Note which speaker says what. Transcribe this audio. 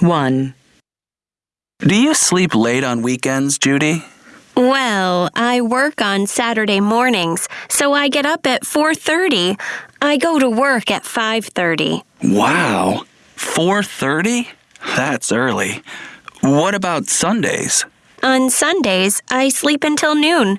Speaker 1: 1.
Speaker 2: Do you sleep late on weekends, Judy?
Speaker 3: Well, I work on Saturday mornings, so I get up at 4:30. I go to work at 5:30.
Speaker 2: Wow. 4:30? That's early. What about Sundays?
Speaker 3: On Sundays, I sleep until noon.